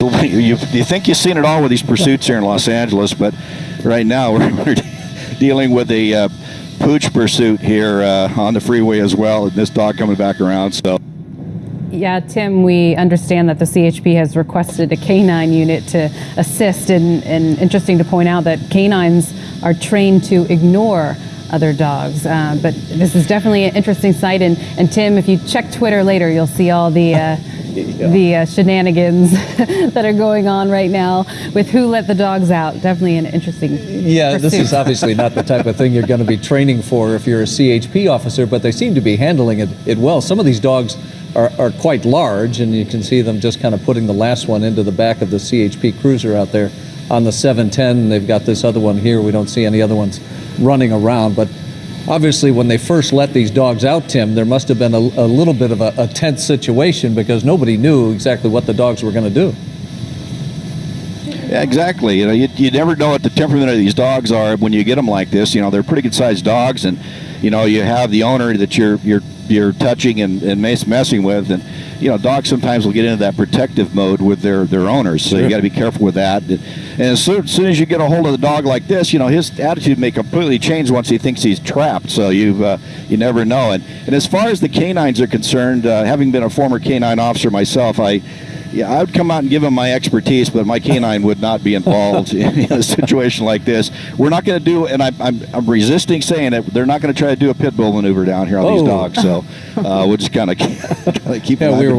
you, think you've seen it all with these pursuits here in Los Angeles, but right now we're, we're dealing with a uh, pooch pursuit here uh, on the freeway as well, and this dog coming back around. So. Yeah, Tim, we understand that the CHP has requested a canine unit to assist, and, interesting to point out that canines are trained to ignore other dogs. Uh, but this is definitely an interesting sight, and, and Tim, if you check Twitter later, you'll see all the uh, the uh, shenanigans that are going on right now with who let the dogs out. Definitely an interesting. Yeah, this is obviously not the type of thing you're going to be training for if you're a CHP officer, but they seem to be handling it, it well. Some of these dogs are, are quite large, and you can see them just kind of putting the last one into the back of the CHP cruiser out there on the 710. They've got this other one here. We don't see any other ones running around, but obviously when they first let these dogs out, Tim, there must have been a, a little bit of a, a tense situation because nobody knew exactly what the dogs were going to do. Yeah, exactly. You know, you, you never know what the temperament of these dogs are when you get them like this. You know, they're pretty good sized dogs, and you know, you have the owner that you're you're you're touching and, and messing with, and you know, dogs sometimes will get into that protective mode with their their owners. So you Sure. got to be careful with that. And, and as, soon, as soon as you get a hold of the dog like this, you know, his attitude may completely change once he thinks he's trapped. So you uh, you never know. And and as far as the canines are concerned, uh, having been a former canine officer myself, I. Yeah, I would come out and give him my expertise, but my canine would not be involved in a situation like this. We're not going to do, and I, I'm, I'm resisting saying it. They're not going to try to do a pit bull maneuver down here on Oh. these dogs. So uh, we'll just kind of keep. Yeah, we were